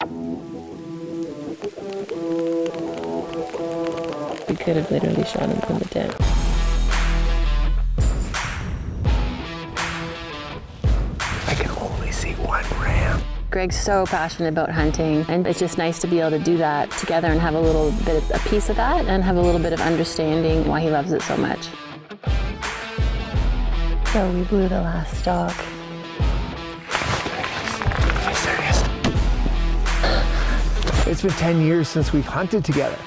We could have literally shot him from the tent. I can only see one ram. Greg's so passionate about hunting, and it's just nice to be able to do that together and have a little bit of a piece of that and have a little bit of understanding why he loves it so much. So we blew the last stock. It's been 10 years since we've hunted together.